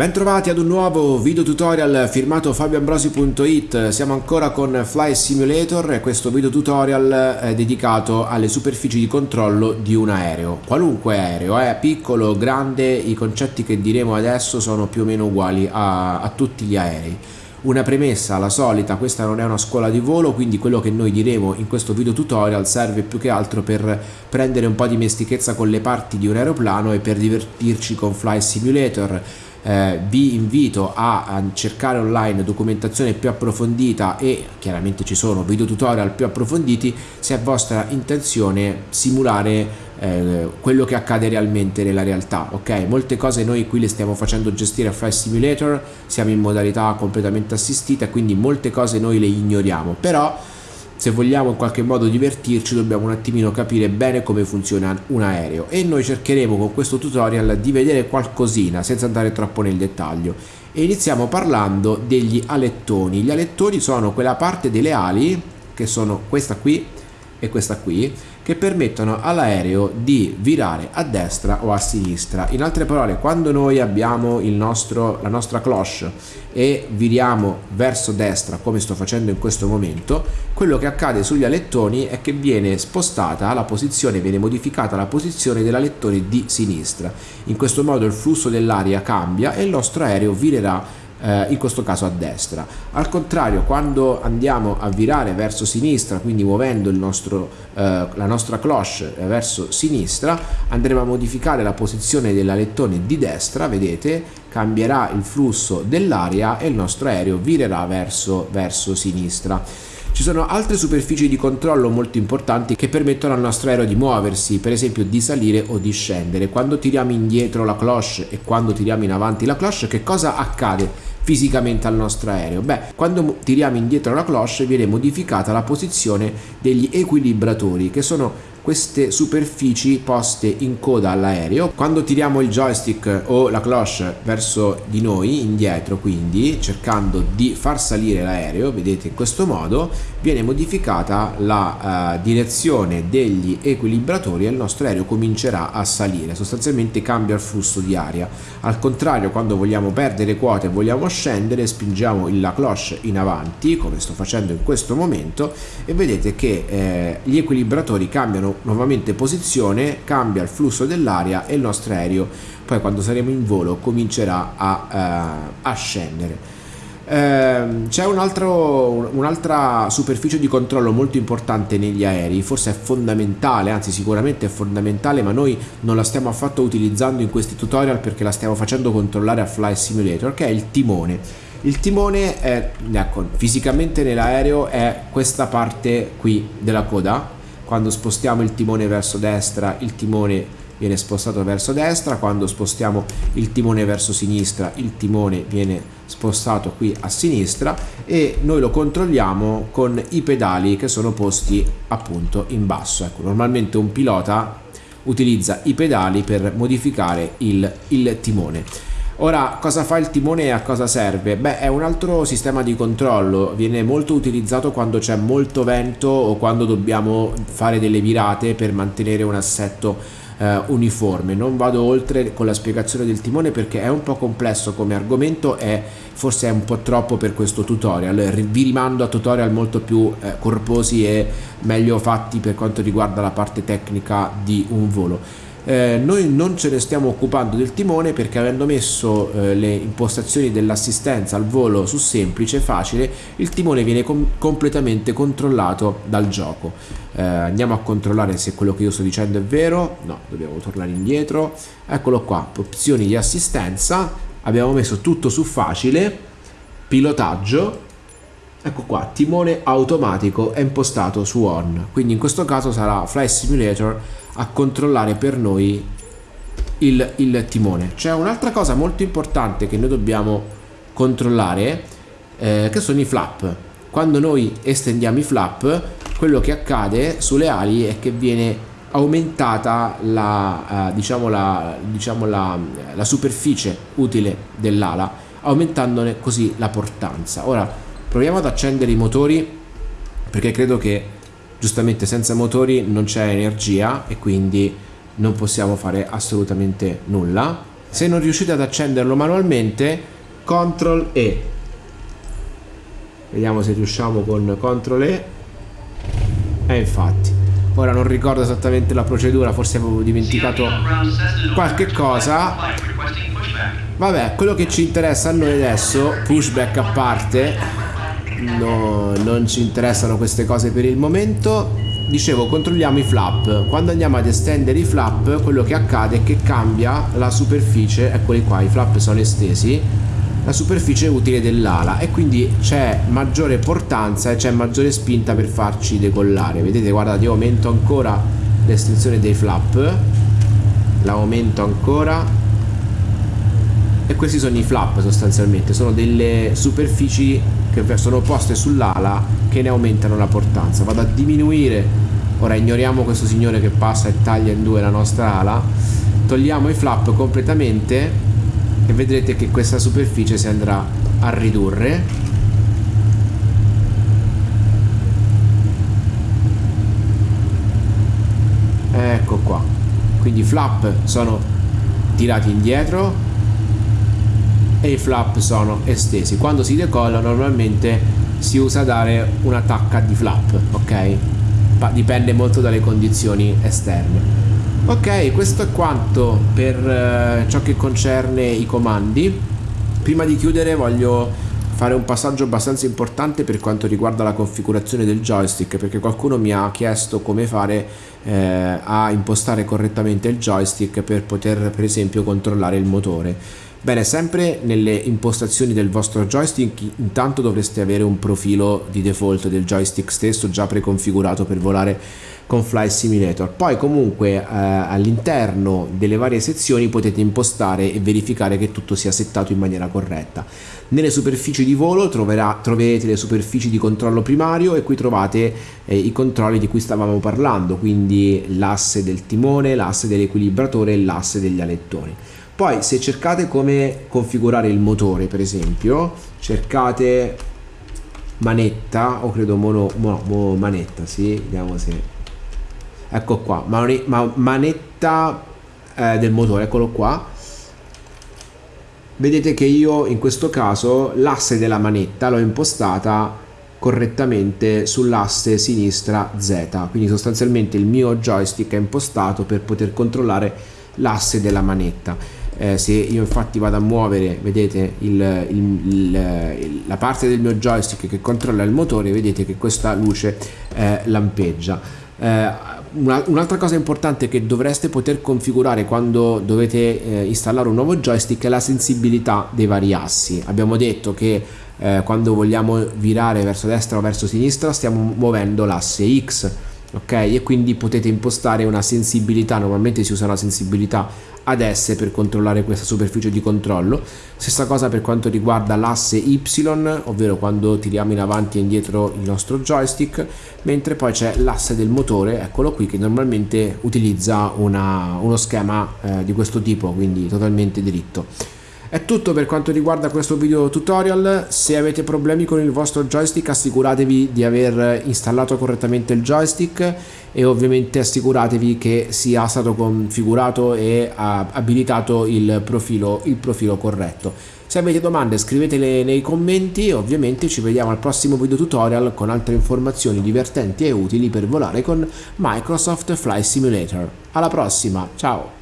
Bentrovati ad un nuovo video tutorial firmato fabioambrosi.it, siamo ancora con Fly Simulator e questo video tutorial è dedicato alle superfici di controllo di un aereo, qualunque aereo, eh? piccolo, grande, i concetti che diremo adesso sono più o meno uguali a, a tutti gli aerei. Una premessa, la solita, questa non è una scuola di volo, quindi quello che noi diremo in questo video tutorial serve più che altro per prendere un po' di mestichezza con le parti di un aeroplano e per divertirci con Fly Simulator eh, vi invito a, a, cercare online documentazione più approfondita e chiaramente ci sono video tutorial più approfonditi se è vostra intenzione simulare eh, quello che accade realmente nella realtà ok? Molte cose noi qui le stiamo facendo gestire a Flight Simulator siamo in modalità completamente assistita quindi molte cose noi le ignoriamo. Però se vogliamo in qualche modo divertirci dobbiamo un attimino capire bene come funziona un aereo. E noi cercheremo con questo tutorial di vedere qualcosina senza andare troppo nel dettaglio. E iniziamo parlando degli alettoni. Gli alettoni sono quella parte delle ali che sono questa qui e questa qui che permettono all'aereo di virare a destra o a sinistra. In altre parole, quando noi abbiamo nostro, la nostra cloche e viriamo verso destra, come sto facendo in questo momento, quello che accade sugli alettoni è che viene spostata la posizione, viene modificata la posizione dell'alettone di sinistra. In questo modo il flusso dell'aria cambia e il nostro aereo virerà eh, in questo caso a destra. Al contrario, quando andiamo a virare verso sinistra, quindi muovendo nostro, eh, la nostra cloche verso sinistra, andremo a modificare la posizione dell'alettone di destra, vedete, cambierà il flusso dell'aria e il nostro aereo virerà verso, verso sinistra. Ci sono altre superfici di controllo molto importanti che permettono al nostro aereo di muoversi, per esempio di salire o di scendere. Quando tiriamo indietro la cloche e quando tiriamo in avanti la cloche, che cosa accade? Fisicamente al nostro aereo? Beh, quando tiriamo indietro la cloche viene modificata la posizione degli equilibratori che sono queste superfici poste in coda all'aereo quando tiriamo il joystick o la cloche verso di noi indietro quindi cercando di far salire l'aereo vedete in questo modo viene modificata la uh, direzione degli equilibratori e il nostro aereo comincerà a salire sostanzialmente cambia il flusso di aria al contrario quando vogliamo perdere quote e vogliamo scendere spingiamo la cloche in avanti come sto facendo in questo momento e vedete che eh, gli equilibratori cambiano nuovamente posizione, cambia il flusso dell'aria e il nostro aereo poi quando saremo in volo comincerà a, uh, a scendere. Uh, c'è un'altra un superficie di controllo molto importante negli aerei, forse è fondamentale, anzi sicuramente è fondamentale, ma noi non la stiamo affatto utilizzando in questi tutorial perché la stiamo facendo controllare a Fly Simulator, che è il timone. Il timone è, ecco, fisicamente nell'aereo è questa parte qui della coda, quando spostiamo il timone verso destra il timone viene spostato verso destra quando spostiamo il timone verso sinistra il timone viene spostato qui a sinistra e noi lo controlliamo con i pedali che sono posti appunto in basso. Ecco, normalmente un pilota utilizza i pedali per modificare il, il timone. Ora, cosa fa il timone e a cosa serve? Beh, è un altro sistema di controllo, viene molto utilizzato quando c'è molto vento o quando dobbiamo fare delle virate per mantenere un assetto eh, uniforme. Non vado oltre con la spiegazione del timone perché è un po' complesso come argomento e forse è un po' troppo per questo tutorial. Vi rimando a tutorial molto più eh, corposi e meglio fatti per quanto riguarda la parte tecnica di un volo eh, noi non ce ne stiamo occupando del timone perché avendo messo eh, le impostazioni dell'assistenza al volo su semplice facile il timone viene com completamente controllato dal gioco. Eh, andiamo a controllare se quello che io sto dicendo è vero. No dobbiamo tornare indietro. Eccolo qua opzioni di assistenza. Abbiamo messo tutto su facile. Pilotaggio. Ecco qua timone automatico è impostato su on. Quindi in questo caso sarà Flight Simulator a controllare per noi il, il timone. C'è un'altra cosa molto importante che noi dobbiamo controllare eh, che sono i flap. Quando noi estendiamo i flap quello che accade sulle ali è che viene aumentata la, uh, diciamo la, diciamo la, la superficie utile dell'ala aumentandone così la portanza. Ora proviamo ad accendere i motori perché credo che giustamente senza motori non c'è energia e quindi non possiamo fare assolutamente nulla. Se non riuscite ad accenderlo manualmente CTRL E. Vediamo se riusciamo con CTRL E. E infatti. Ora non ricordo esattamente la procedura forse avevo dimenticato qualche cosa. Vabbè quello che ci interessa a noi adesso pushback a parte no, non ci interessano queste cose per il momento. Dicevo controlliamo i flap. Quando andiamo ad estendere i flap quello che accade è che cambia la superficie eccoli qua i flap sono estesi la superficie utile dell'ala e quindi c'è maggiore portanza e c'è maggiore spinta per farci decollare. Vedete guardate io aumento ancora l'estensione dei flap la aumento ancora. E questi sono i flap sostanzialmente sono delle superfici che sono poste sull'ala che ne aumentano la portanza. Vado a diminuire. Ora ignoriamo questo signore che passa e taglia in due la nostra ala. Togliamo i flap completamente e vedrete che questa superficie si andrà a ridurre. Ecco qua. Quindi i flap sono tirati indietro e i flap sono estesi. Quando si decolla normalmente si usa dare una tacca di flap ok? Dipende molto dalle condizioni esterne. Ok, questo è quanto per eh, ciò che concerne i comandi. Prima di chiudere voglio fare un passaggio abbastanza importante per quanto riguarda la configurazione del joystick perché qualcuno mi ha chiesto come fare eh, a impostare correttamente il joystick per poter per esempio controllare il motore. Bene, sempre nelle impostazioni del vostro joystick intanto dovreste avere un profilo di default del joystick stesso già preconfigurato per volare con Fly Simulator. Poi comunque eh, all'interno delle varie sezioni potete impostare e verificare che tutto sia settato in maniera corretta. Nelle superfici di volo troverà, troverete le superfici di controllo primario e qui trovate eh, i controlli di cui stavamo parlando, quindi l'asse del timone, l'asse dell'equilibratore e l'asse degli alettoni. Poi se cercate come configurare il motore per esempio, cercate manetta o credo mono, mono, manetta, sì, vediamo se... Ecco qua, manetta eh, del motore, eccolo qua. Vedete che io in questo caso l'asse della manetta l'ho impostata correttamente sull'asse sinistra Z, quindi sostanzialmente il mio joystick è impostato per poter controllare l'asse della manetta. Eh, se io infatti vado a muovere vedete il, il, il, la parte del mio joystick che controlla il motore vedete che questa luce eh, lampeggia eh, un'altra cosa importante che dovreste poter configurare quando dovete eh, installare un nuovo joystick è la sensibilità dei vari assi. Abbiamo detto che eh, quando vogliamo virare verso destra o verso sinistra stiamo muovendo l'asse X ok? E quindi potete impostare una sensibilità. Normalmente si usa una sensibilità ad S per controllare questa superficie di controllo. Stessa cosa per quanto riguarda l'asse Y ovvero quando tiriamo in avanti e indietro il nostro joystick mentre poi c'è l'asse del motore eccolo qui che normalmente utilizza una, uno schema eh, di questo tipo quindi totalmente dritto è tutto per quanto riguarda questo video tutorial, se avete problemi con il vostro joystick assicuratevi di aver installato correttamente il joystick e ovviamente assicuratevi che sia stato configurato e abilitato il profilo, il profilo corretto. Se avete domande scrivetele nei commenti e ovviamente ci vediamo al prossimo video tutorial con altre informazioni divertenti e utili per volare con Microsoft Flight Simulator. Alla prossima, ciao!